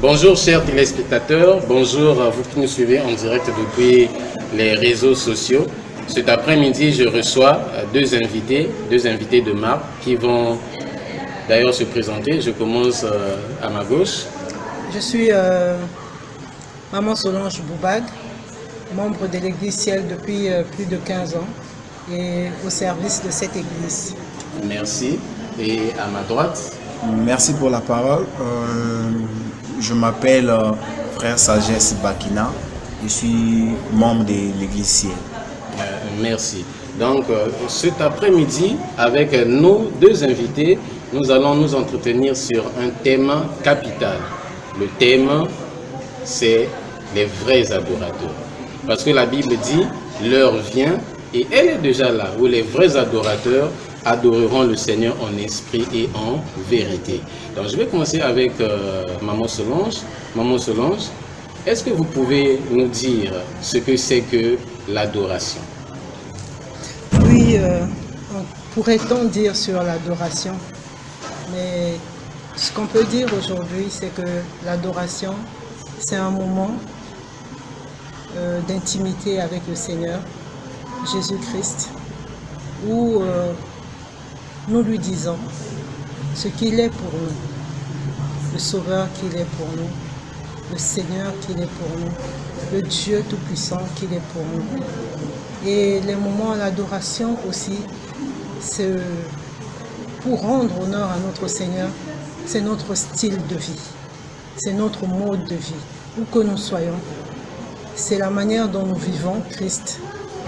Bonjour chers téléspectateurs, bonjour à vous qui nous suivez en direct depuis les réseaux sociaux. Cet après-midi, je reçois deux invités, deux invités de marque qui vont d'ailleurs se présenter. Je commence euh, à ma gauche. Je suis euh, Maman Solange Boubag, membre de l'Église Ciel depuis euh, plus de 15 ans et au service de cette Église. Merci. Et à ma droite Merci pour la parole. Euh, je m'appelle euh, Frère Sagesse Bakina. Je suis membre de l'Église. Euh, merci. Donc, cet après-midi, avec nos deux invités, nous allons nous entretenir sur un thème capital. Le thème, c'est les vrais adorateurs. Parce que la Bible dit, l'heure vient, et elle est déjà là, où les vrais adorateurs adoreront le Seigneur en esprit et en vérité. Donc je vais commencer avec euh, Maman Solange. Maman Solange, est-ce que vous pouvez nous dire ce que c'est que l'adoration? Oui, euh, pourrait-on dire sur l'adoration, mais ce qu'on peut dire aujourd'hui, c'est que l'adoration, c'est un moment euh, d'intimité avec le Seigneur, Jésus-Christ, où nous lui disons ce qu'il est pour nous, le Sauveur qu'il est pour nous, le Seigneur qu'il est pour nous, le Dieu Tout-Puissant qu'il est pour nous. Et les moments d'adoration aussi, pour rendre honneur à notre Seigneur, c'est notre style de vie, c'est notre mode de vie, où que nous soyons. C'est la manière dont nous vivons Christ,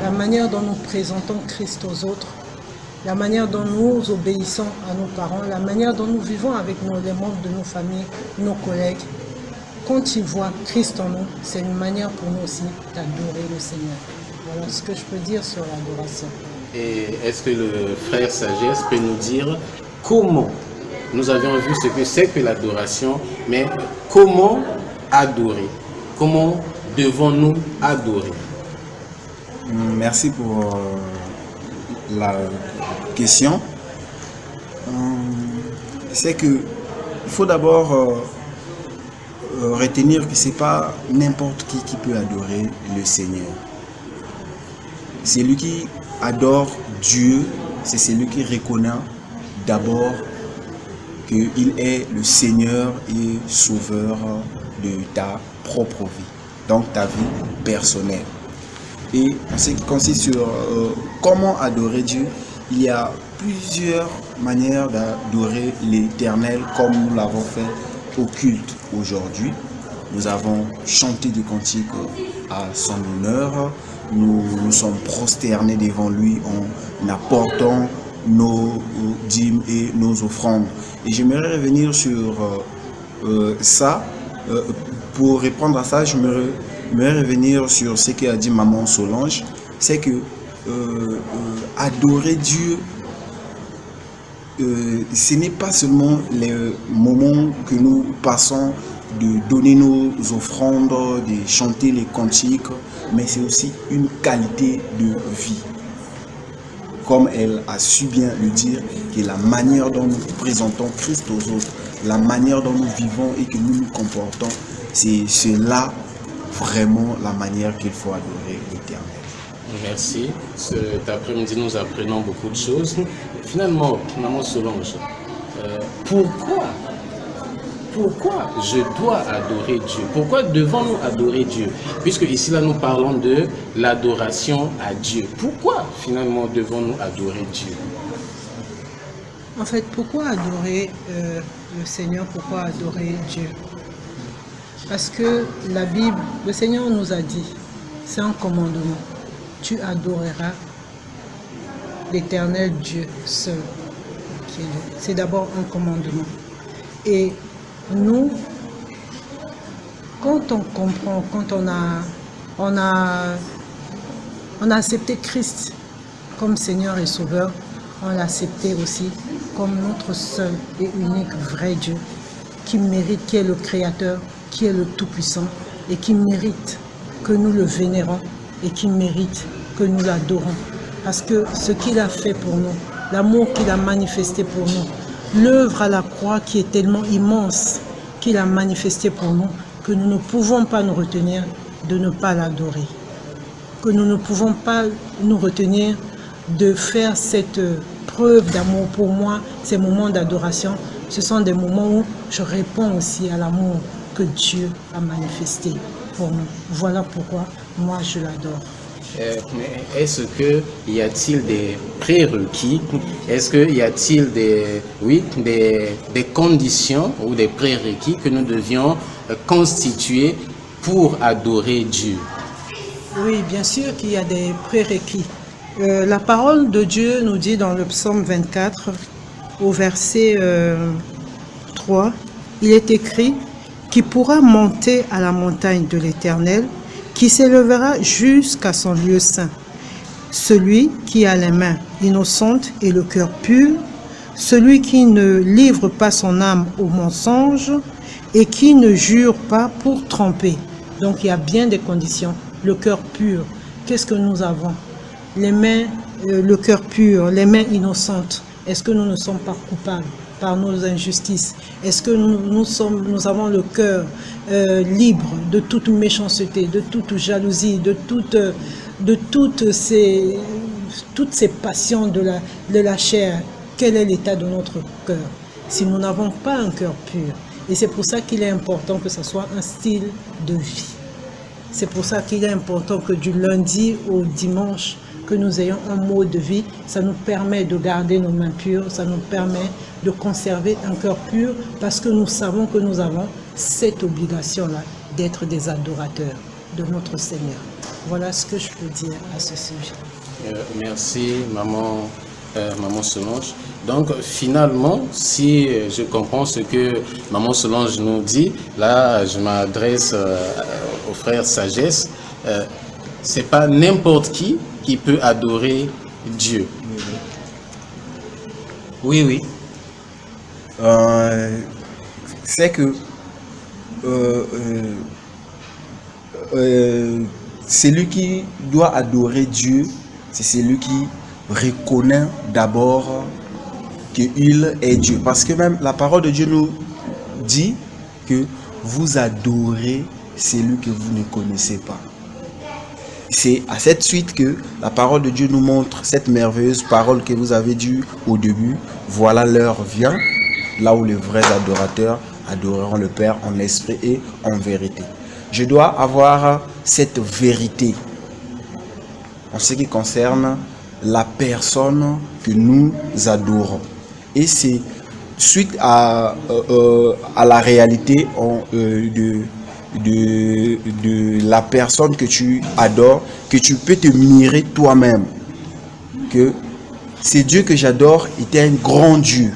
la manière dont nous présentons Christ aux autres, la manière dont nous obéissons à nos parents, la manière dont nous vivons avec les membres de nos familles, nos collègues. Quand ils voient Christ en nous, c'est une manière pour nous aussi d'adorer le Seigneur. Voilà ce que je peux dire sur l'adoration. Et est-ce que le frère Sagesse peut nous dire comment nous avions vu ce que c'est que l'adoration, mais comment adorer? Comment devons-nous adorer? Merci pour euh, la question, euh, c'est que il faut d'abord euh, euh, retenir que c'est pas n'importe qui qui peut adorer le Seigneur. C'est lui qui adore Dieu, c'est celui qui reconnaît d'abord qu'il est le Seigneur et Sauveur de ta propre vie, donc ta vie personnelle. Et en ce qui consiste sur euh, comment adorer Dieu, il y a plusieurs manières d'adorer l'éternel comme nous l'avons fait au culte aujourd'hui. Nous avons chanté des cantiques à son honneur. Nous nous sommes prosternés devant lui en apportant nos dîmes et nos offrandes. Et j'aimerais revenir sur euh, euh, ça. pour répondre à ça, je me mais revenir sur ce qu'a dit maman Solange, c'est que euh, euh, adorer Dieu, euh, ce n'est pas seulement les moments que nous passons de donner nos offrandes, de chanter les cantiques, mais c'est aussi une qualité de vie. Comme elle a su bien le dire, que la manière dont nous présentons Christ aux autres, la manière dont nous vivons et que nous nous comportons, c'est cela vraiment la manière qu'il faut adorer l'Éternel. Merci. Cet après-midi, nous apprenons beaucoup de choses. Finalement, Maman Solange, euh, pourquoi pourquoi je dois adorer Dieu? Pourquoi devons-nous adorer Dieu? Puisque ici, là, nous parlons de l'adoration à Dieu. Pourquoi, finalement, devons-nous adorer Dieu? En fait, pourquoi adorer euh, le Seigneur? Pourquoi adorer Dieu? Parce que la Bible, le Seigneur nous a dit, c'est un commandement. Tu adoreras l'éternel Dieu seul. C'est d'abord un commandement. Et nous, quand on comprend, quand on a, on a, on a accepté Christ comme Seigneur et Sauveur, on l'a accepté aussi comme notre seul et unique vrai Dieu, qui mérite, qui est le Créateur, qui est le Tout-Puissant et qui mérite que nous le vénérons et qui mérite que nous l'adorons. Parce que ce qu'il a fait pour nous, l'amour qu'il a manifesté pour nous, l'œuvre à la croix qui est tellement immense, qu'il a manifesté pour nous que nous ne pouvons pas nous retenir de ne pas l'adorer. Que nous ne pouvons pas nous retenir de faire cette preuve d'amour pour moi, ces moments d'adoration. Ce sont des moments où je réponds aussi à l'amour que Dieu a manifesté pour nous. Voilà pourquoi moi je l'adore. Euh, est-ce que y a-t-il des prérequis? Est-ce que y a-t-il des oui des, des, conditions ou des prérequis que nous devions constituer pour adorer Dieu? Oui, bien sûr qu'il y a des prérequis. Euh, la parole de Dieu nous dit dans le psaume 24 au verset 3, euh, il est écrit qui pourra monter à la montagne de l'Éternel qui s'élèvera jusqu'à son lieu saint. Celui qui a les mains innocentes et le cœur pur, celui qui ne livre pas son âme au mensonge et qui ne jure pas pour tromper. Donc il y a bien des conditions. Le cœur pur, qu'est-ce que nous avons? Les mains, euh, le cœur pur, les mains innocentes. Est-ce que nous ne sommes pas coupables par nos injustices? Est-ce que nous, sommes, nous avons le cœur euh, libre de toute méchanceté, de toute jalousie, de, toute, de toutes, ces, toutes ces passions de la, de la chair? Quel est l'état de notre cœur Si nous n'avons pas un cœur pur, et c'est pour ça qu'il est important que ce soit un style de vie. C'est pour ça qu'il est important que du lundi au dimanche, que nous ayons un mode de vie, ça nous permet de garder nos mains pures, ça nous permet de conserver un cœur pur parce que nous savons que nous avons cette obligation-là d'être des adorateurs de notre Seigneur. Voilà ce que je peux dire à ce sujet. Euh, merci, maman, euh, maman Solange. Donc, finalement, si je comprends ce que maman Solange nous dit, là, je m'adresse euh, au frère Sagesse. C'est pas n'importe qui qui peut adorer Dieu. Oui, oui. Euh, c'est que euh, euh, celui qui doit adorer Dieu, c'est celui qui reconnaît d'abord qu'il est Dieu. Parce que même la parole de Dieu nous dit que vous adorez celui que vous ne connaissez pas. C'est à cette suite que la parole de Dieu nous montre cette merveilleuse parole que vous avez due au début. Voilà l'heure vient, là où les vrais adorateurs adoreront le Père en esprit et en vérité. Je dois avoir cette vérité en ce qui concerne la personne que nous adorons. Et c'est suite à, euh, euh, la réalité euh, de de, de la personne que tu adores, que tu peux te mirer toi-même. Que c'est Dieu que j'adore était un grand Dieu.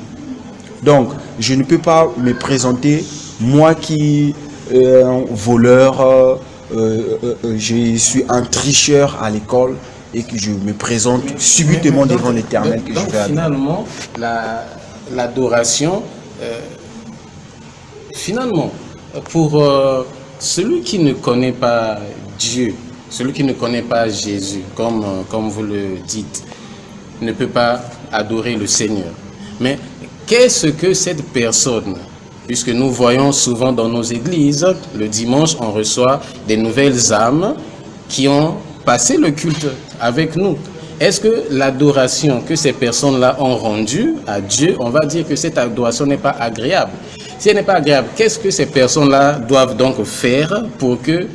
Donc, je ne peux pas me présenter, moi qui euh, un voleur, euh, euh, je suis un tricheur à l'école et que je me présente subitement devant l'éternel que je vais Finalement, l'adoration, finalement, pour celui qui ne connaît pas Dieu, celui qui ne connaît pas Jésus, comme, euh, comme vous le dites, ne peut pas adorer le Seigneur. Mais qu'est-ce que cette personne Puisque nous voyons souvent dans nos églises, le dimanche, on reçoit des nouvelles âmes qui ont passé le culte avec nous. Est-ce que l'adoration que ces personnes-là ont rendue à Dieu, on va dire que cette adoration n'est pas agréable? Elle n'est pas agréable, qu'est-ce que ces personnes-là doivent donc faire pour que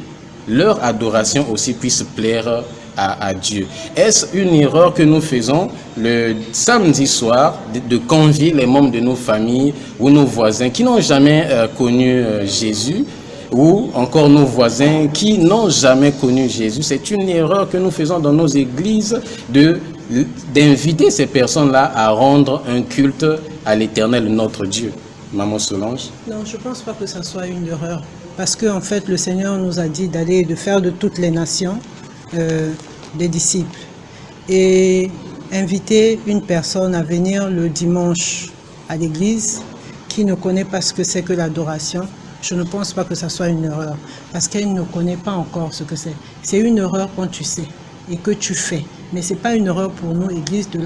leur adoration aussi puisse plaire à, Dieu? Est-ce une erreur que nous faisons le samedi soir de, convier les membres de nos familles ou nos voisins qui n'ont jamais euh, connu euh, Jésus ou encore nos voisins qui n'ont jamais connu Jésus? C'est une erreur que nous faisons dans nos églises de d'inviter ces personnes-là à rendre un culte à l'éternel notre Dieu. Maman Solange Non, je ne pense pas que ça soit une erreur. Parce qu'en en fait, le Seigneur nous a dit d'aller, de faire de toutes les nations euh, des disciples. Et inviter une personne à venir le dimanche à l'église qui ne connaît pas ce que c'est que l'adoration, je ne pense pas que ça soit une erreur. Parce qu'elle ne connaît pas encore ce que c'est. C'est une erreur quand tu sais et que tu fais. Mais ce n'est pas une erreur pour nous, Église, de,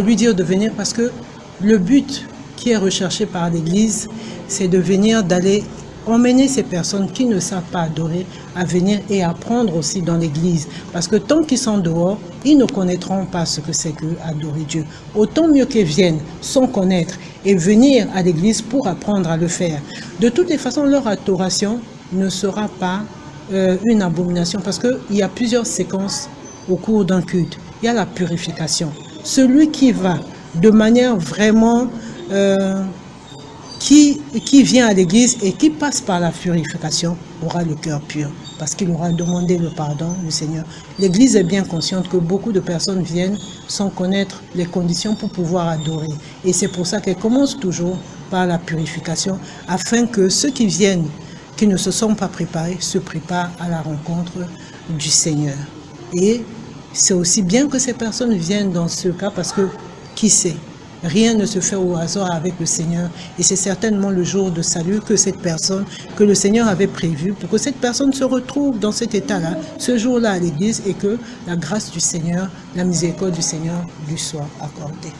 lui dire de venir parce que le but qui est recherché par l'Église, c'est de venir, d'aller emmener ces personnes qui ne savent pas adorer à venir et apprendre aussi dans l'église. Parce que tant qu'ils sont dehors, ils ne connaîtront pas ce que c'est que adorer Dieu. Autant mieux qu'ils viennent sans connaître et venir à l'église pour apprendre à le faire. De toutes les façons, leur adoration ne sera pas euh, une abomination parce qu'il y a plusieurs séquences au cours d'un culte. Il y a la purification. Celui qui va de manière vraiment... Euh, qui, qui vient à l'église et qui passe par la purification aura le cœur pur parce qu'il aura demandé le pardon du Seigneur. L'église est bien consciente que beaucoup de personnes viennent sans connaître les conditions pour pouvoir adorer. Et c'est pour ça qu'elle commence toujours par la purification afin que ceux qui viennent, qui ne se sont pas préparés, se préparent à la rencontre du Seigneur. Et c'est aussi bien que ces personnes viennent dans ce cas parce que, qui sait, Rien ne se fait au hasard avec le Seigneur. Et c'est certainement le jour de salut que cette personne, que le Seigneur avait prévu pour que cette personne se retrouve dans cet état-là, ce jour-là à l'église et que la grâce du Seigneur, la miséricorde du Seigneur lui soit accordée.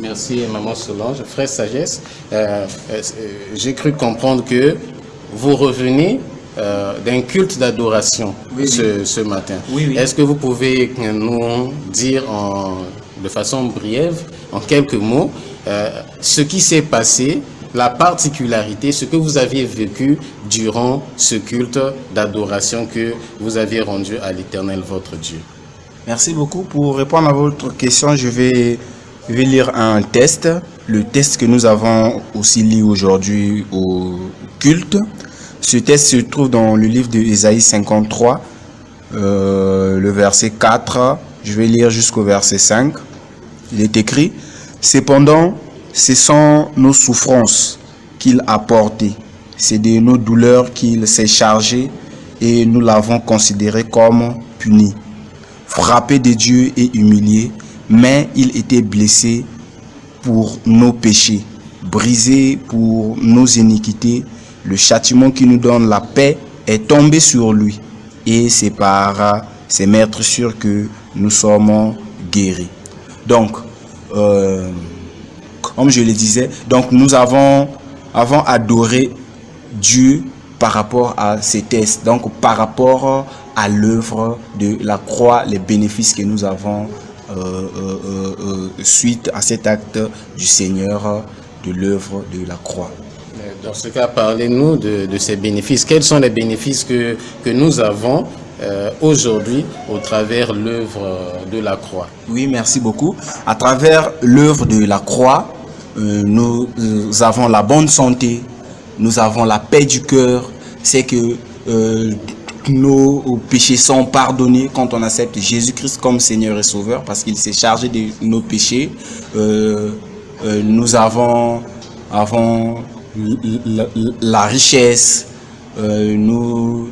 Merci Maman Solange. Frère Sagesse, euh, euh, j'ai cru comprendre que vous revenez euh, d'un culte d'adoration ce, matin. Est-ce que vous pouvez nous dire en, de façon brève en quelques mots, euh, ce qui s'est passé, la particularité, ce que vous aviez vécu durant ce culte d'adoration que vous aviez rendu à l'Éternel, votre Dieu. Merci beaucoup. Pour répondre à votre question, je vais, lire un test. Le test que nous avons aussi lu aujourd'hui au culte. Ce test se trouve dans le livre de Ésaïe 53, euh, le verset 4. Je vais lire jusqu'au verset 5. Il est écrit, Cependant, ce sont nos souffrances qu'il a portées, c'est de nos douleurs qu'il s'est chargé et nous l'avons considéré comme puni. Frappé de Dieu et humilié, mais il était blessé pour nos péchés, brisé pour nos iniquités. Le châtiment qui nous donne la paix est tombé sur lui et c'est par ses maîtres sûrs que nous sommes guéris. Donc, euh, comme je le disais, donc nous avons, adoré Dieu par rapport à ces tests, donc par rapport à l'œuvre de la croix, les bénéfices que nous avons euh, euh, suite à cet acte du Seigneur de l'œuvre de la croix. Dans ce cas, parlez-nous de, ces bénéfices. Quels sont les bénéfices que nous avons euh, aujourd'hui au travers l'œuvre de la croix. Oui, merci beaucoup. À travers l'œuvre de la croix, euh, nous, avons la bonne santé, nous avons la paix du cœur, c'est que euh, nos péchés sont pardonnés quand on accepte Jésus-Christ comme Seigneur et Sauveur parce qu'il s'est chargé de nos péchés. nous avons, avons la, la richesse, nous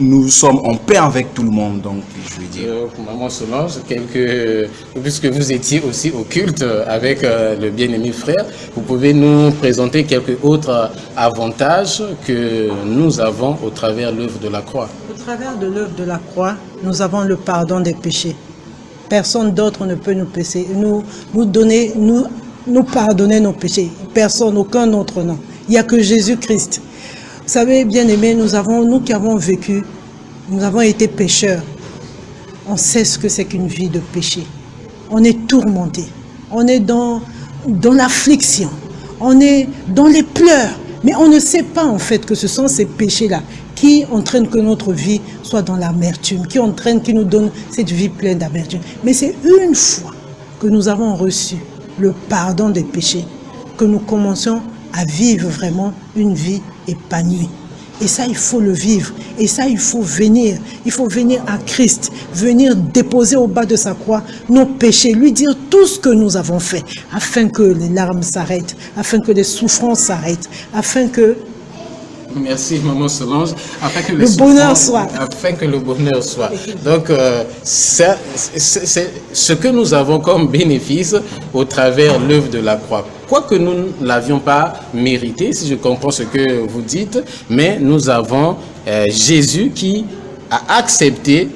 nous sommes en paix avec tout le monde, donc je veux dire. Euh, Maman Solange, quelques, puisque vous étiez aussi au culte avec euh, le bien-aimé frère, vous pouvez nous présenter quelques autres avantages que nous avons au travers de l'œuvre de la croix. Au travers de l'œuvre de la croix, nous avons le pardon des péchés. Personne d'autre ne peut nous, pécher, nous, nous donner, nous, nous pardonner nos péchés. Personne, aucun autre nom. Il n'y a que Jésus-Christ savez, bien aimé, nous, avons, nous qui avons vécu, nous avons été pécheurs. On sait ce que c'est qu'une vie de péché. On est tourmenté. On est dans, dans l'affliction. On est dans les pleurs. Mais on ne sait pas en fait que ce sont ces péchés-là qui entraînent que notre vie soit dans l'amertume, qui entraînent, qui nous donnent cette vie pleine d'amertume. Mais c'est une fois que nous avons reçu le pardon des péchés que nous commençons à vivre vraiment une vie épanouie. Et ça, il faut le vivre. Et ça, il faut venir. Il faut venir à Christ, venir déposer au bas de sa croix nos péchés, lui dire tout ce que nous avons fait, afin que les larmes s'arrêtent, afin que les souffrances s'arrêtent, afin que Merci, Maman Solange. Afin que le, bonheur soit. Afin que le bonheur soit. Donc, euh, c'est ce que nous avons comme bénéfice au travers l'œuvre de la croix. Quoique nous ne l'avions pas mérité, si je comprends ce que vous dites, mais nous avons euh, Jésus qui a accepté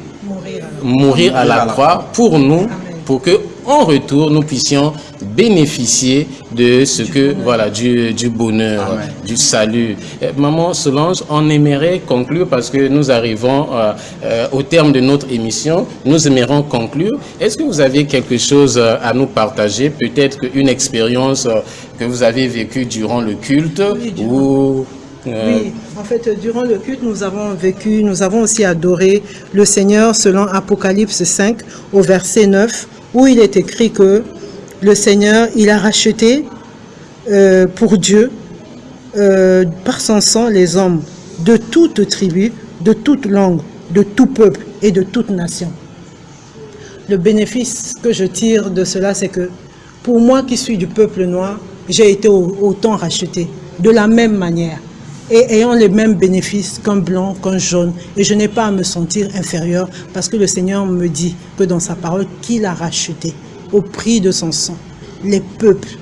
mourir, à la croix. pour nous, pour que en retour, nous puissions bénéficier de ce que, voilà, du, du bonheur, du salut. Euh, Maman Solange, on aimerait conclure parce que nous arrivons euh, euh, au terme de notre émission. Nous aimerions conclure. Est-ce que vous avez quelque chose euh, à nous partager? Peut-être une expérience que vous avez vécue durant le culte Oui, durant- ou... euh, Oui, en fait, durant le culte, nous avons vécu, nous avons aussi adoré le Seigneur selon Apocalypse 5 au verset 9, où il est écrit que le Seigneur, il a racheté euh, pour Dieu, euh, par son sang, les hommes de toute tribu, de toute langue, de tout peuple et de toute nation. Le bénéfice que je tire de cela, c'est que pour moi qui suis du peuple noir, j'ai été au- autant racheté, de la même manière, et ayant les mêmes bénéfices qu'un blanc, qu'un jaune. Et je n'ai pas à me sentir inférieur, parce que le Seigneur me dit que dans sa parole, qu'il a racheté au prix de son sang les peuples,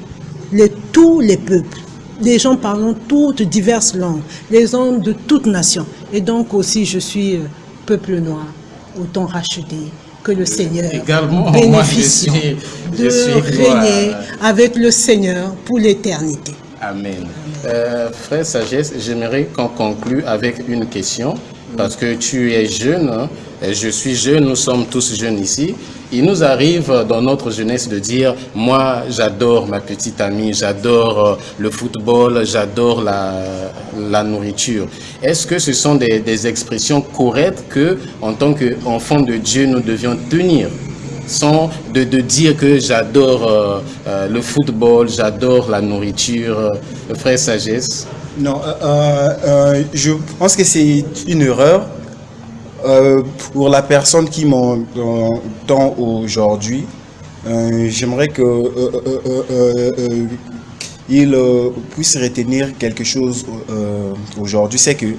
les, tous les peuples, les gens parlant toutes diverses langues, les hommes de toutes nations. Et donc aussi, je suis euh, peuple noir, autant racheté que le Seigneur, je suis- je de régner avec le Seigneur pour l'éternité. Amen. Euh, frère Sagesse, j'aimerais qu'on conclue avec une question, parce que tu es jeune, hein, je suis jeune, nous sommes tous jeunes ici. Il nous arrive dans notre jeunesse de dire, moi j'adore ma petite amie, j'adore euh, le football, j'adore la, la nourriture. Est-ce que ce sont des, expressions correctes que, en tant qu'enfant de Dieu, nous devions tenir? Sans de, de dire que j'adore euh, euh, le football, j'adore la nourriture, euh, frère Sagesse. Non, je pense que c'est une erreur pour la personne qui m'entend aujourd'hui. J'aimerais que il puisse retenir quelque chose aujourd'hui, c'est que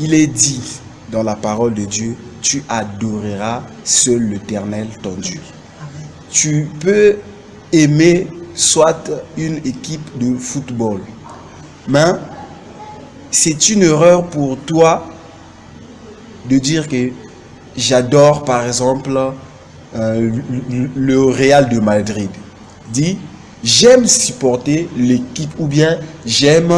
il est dit dans la parole de Dieu, tu adoreras seul l'Éternel ton Dieu. Tu peux aimer soit une équipe de football, mais c'est une erreur pour toi de dire que j'adore par exemple euh, le- le Real de Madrid. Dis, j'aime supporter l'équipe ou bien j'aime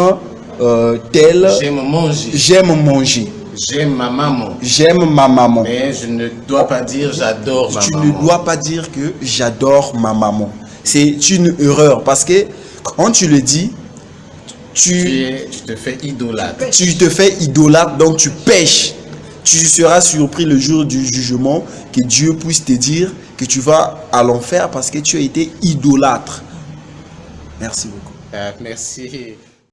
euh, tel, J'aime manger, j'aime manger, j'aime ma maman, j'aime ma maman. mais je ne dois pas dire j'adore ma tu maman. ne dois pas dire que j'adore ma maman. C'est une erreur parce que quand tu le dis, Tu, tu, es- tu te fais idolâtre. tu te fais idolâtre, donc tu pêches. Tu seras surpris le jour du jugement que Dieu puisse te dire que tu vas à l'enfer parce que tu as été idolâtre. Merci beaucoup. Euh, merci.